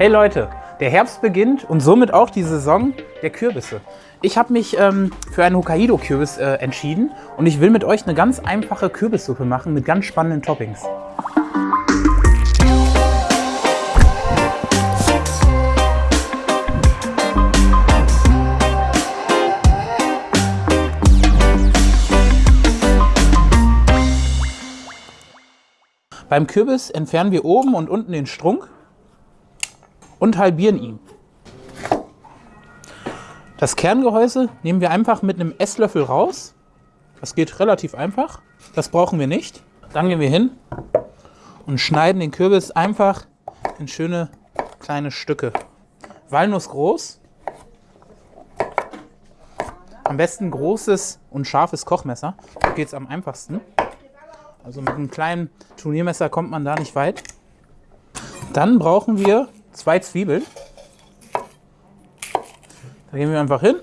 Hey Leute, der Herbst beginnt und somit auch die Saison der Kürbisse. Ich habe mich ähm, für einen Hokkaido-Kürbis äh, entschieden und ich will mit euch eine ganz einfache Kürbissuppe machen mit ganz spannenden Toppings. Beim Kürbis entfernen wir oben und unten den Strunk und halbieren ihn. Das Kerngehäuse nehmen wir einfach mit einem Esslöffel raus. Das geht relativ einfach. Das brauchen wir nicht. Dann gehen wir hin und schneiden den Kürbis einfach in schöne kleine Stücke. Walnuss groß. Am besten großes und scharfes Kochmesser. Da geht es am einfachsten. Also mit einem kleinen Turniermesser kommt man da nicht weit. Dann brauchen wir zwei Zwiebeln. Da gehen wir einfach hin,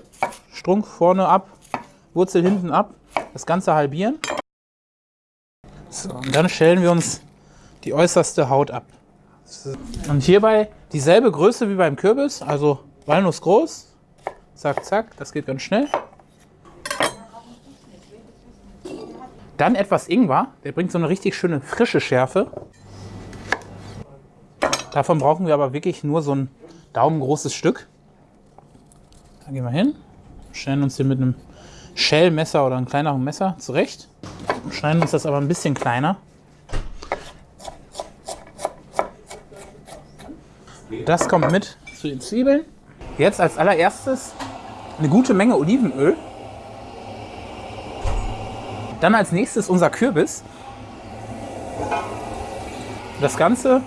Strunk vorne ab, Wurzel hinten ab, das Ganze halbieren. So, und dann schälen wir uns die äußerste Haut ab. Und hierbei dieselbe Größe wie beim Kürbis, also Walnuss groß. Zack, zack, das geht ganz schnell. Dann etwas Ingwer, der bringt so eine richtig schöne frische Schärfe. Davon brauchen wir aber wirklich nur so ein daumengroßes Stück. Da gehen wir hin, schneiden uns hier mit einem Shell-Messer oder einem kleineren Messer zurecht. Schneiden uns das aber ein bisschen kleiner. Das kommt mit zu den Zwiebeln. Jetzt als allererstes eine gute Menge Olivenöl. Dann als nächstes unser Kürbis. Das Ganze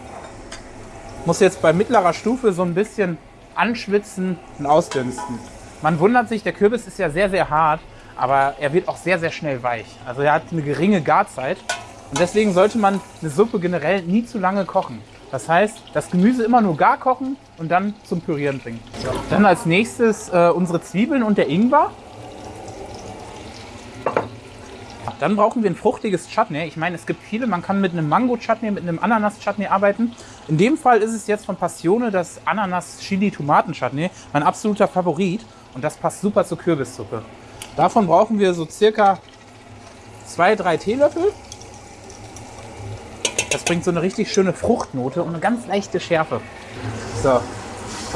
muss jetzt bei mittlerer Stufe so ein bisschen anschwitzen und ausdünsten. Man wundert sich, der Kürbis ist ja sehr, sehr hart, aber er wird auch sehr, sehr schnell weich. Also er hat eine geringe Garzeit und deswegen sollte man eine Suppe generell nie zu lange kochen. Das heißt, das Gemüse immer nur gar kochen und dann zum Pürieren bringen. Dann als nächstes äh, unsere Zwiebeln und der Ingwer. Dann brauchen wir ein fruchtiges Chutney. Ich meine, es gibt viele, man kann mit einem Mango-Chutney, mit einem Ananas-Chutney arbeiten. In dem Fall ist es jetzt von Passione das Ananas-Chili-Tomaten-Chutney, mein absoluter Favorit. Und das passt super zur Kürbissuppe. Davon brauchen wir so circa zwei, drei Teelöffel. Das bringt so eine richtig schöne Fruchtnote und eine ganz leichte Schärfe. So,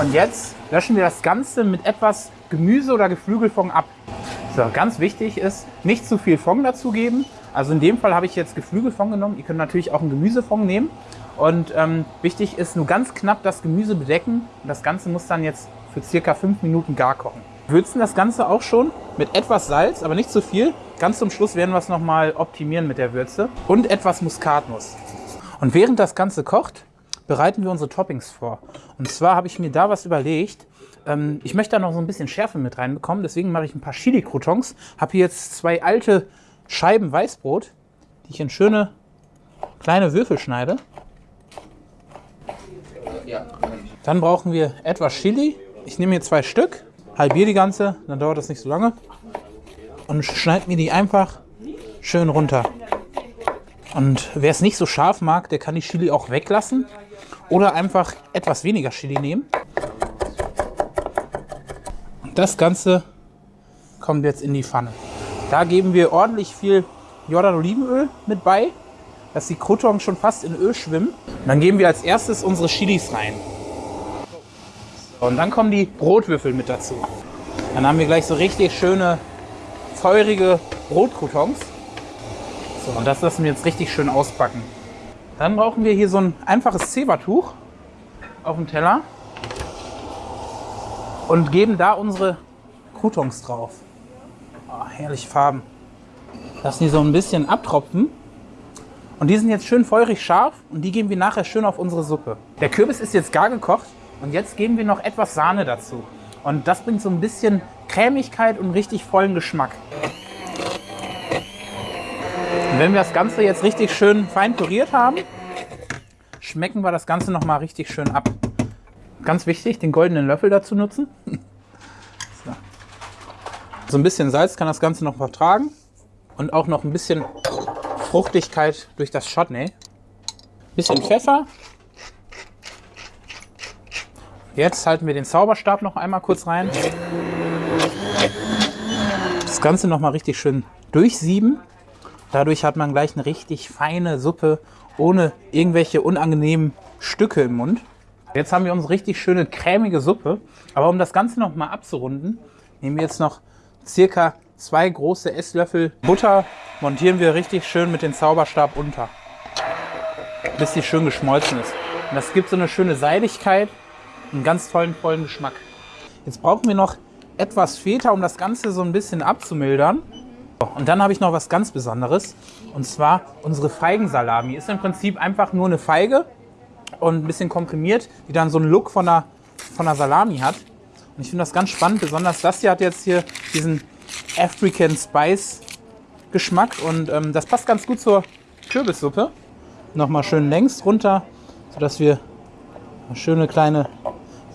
und jetzt löschen wir das Ganze mit etwas Gemüse oder Geflügelfond ab. So, ganz wichtig ist, nicht zu viel Fond dazugeben. Also in dem Fall habe ich jetzt Geflügelfond genommen. Ihr könnt natürlich auch einen Gemüsefond nehmen. Und ähm, wichtig ist nur ganz knapp das Gemüse bedecken. Und das Ganze muss dann jetzt für circa fünf Minuten gar kochen. Würzen das Ganze auch schon mit etwas Salz, aber nicht zu viel. Ganz zum Schluss werden wir es nochmal optimieren mit der Würze. Und etwas Muskatnuss. Und während das Ganze kocht, bereiten wir unsere Toppings vor. Und zwar habe ich mir da was überlegt. Ähm, ich möchte da noch so ein bisschen Schärfe mit reinbekommen, deswegen mache ich ein paar Chili-Croutons. Habe hier jetzt zwei alte Scheiben Weißbrot, die ich in schöne kleine Würfel schneide. Dann brauchen wir etwas Chili. Ich nehme hier zwei Stück, halbiere die ganze, dann dauert das nicht so lange. Und schneide mir die einfach schön runter. Und wer es nicht so scharf mag, der kann die Chili auch weglassen oder einfach etwas weniger Chili nehmen. Das Ganze kommt jetzt in die Pfanne. Da geben wir ordentlich viel Jordan Olivenöl mit bei, dass die Croutons schon fast in Öl schwimmen. Und dann geben wir als erstes unsere Chilis rein. und dann kommen die Brotwürfel mit dazu. Dann haben wir gleich so richtig schöne, feurige Brotcroutons. So, und das lassen wir jetzt richtig schön auspacken. Dann brauchen wir hier so ein einfaches Zebertuch auf dem Teller und geben da unsere Croutons drauf. Oh, herrliche Farben. Lassen die so ein bisschen abtropfen. Und die sind jetzt schön feurig scharf und die geben wir nachher schön auf unsere Suppe. Der Kürbis ist jetzt gar gekocht und jetzt geben wir noch etwas Sahne dazu. Und das bringt so ein bisschen Cremigkeit und richtig vollen Geschmack. Und wenn wir das Ganze jetzt richtig schön fein püriert haben, schmecken wir das Ganze noch mal richtig schön ab. Ganz wichtig, den goldenen Löffel dazu nutzen. So. so ein bisschen Salz kann das Ganze noch vertragen und auch noch ein bisschen Fruchtigkeit durch das Chutney. Bisschen Pfeffer. Jetzt halten wir den Zauberstab noch einmal kurz rein. Das Ganze noch mal richtig schön durchsieben. Dadurch hat man gleich eine richtig feine Suppe ohne irgendwelche unangenehmen Stücke im Mund. Jetzt haben wir unsere richtig schöne cremige Suppe. Aber um das Ganze noch mal abzurunden, nehmen wir jetzt noch circa zwei große Esslöffel Butter, montieren wir richtig schön mit dem Zauberstab unter, bis sie schön geschmolzen ist. Und das gibt so eine schöne Seidigkeit, einen ganz tollen, vollen Geschmack. Jetzt brauchen wir noch etwas Feta, um das Ganze so ein bisschen abzumildern. Und dann habe ich noch was ganz Besonderes. Und zwar unsere Feigensalami. Ist im Prinzip einfach nur eine Feige und ein bisschen komprimiert, die dann so einen Look von einer, von einer Salami hat. Und ich finde das ganz spannend. Besonders das hier hat jetzt hier diesen African Spice Geschmack. Und ähm, das passt ganz gut zur Kürbissuppe. Nochmal schön längs runter, sodass wir schöne kleine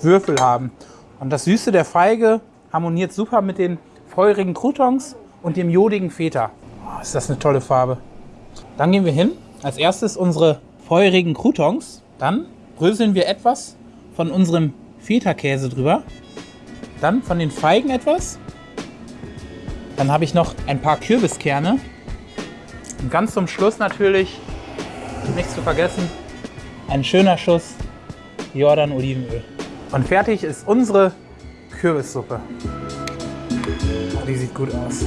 Würfel haben. Und das Süße der Feige harmoniert super mit den feurigen Croutons und dem jodigen Feta. Oh, ist das eine tolle Farbe. Dann gehen wir hin. Als erstes unsere feurigen Croutons. Dann bröseln wir etwas von unserem Feta-Käse drüber. Dann von den Feigen etwas. Dann habe ich noch ein paar Kürbiskerne. Und ganz zum Schluss natürlich, nicht zu vergessen, ein schöner Schuss Jordan Olivenöl. Und fertig ist unsere Kürbissuppe. Die sieht gut aus.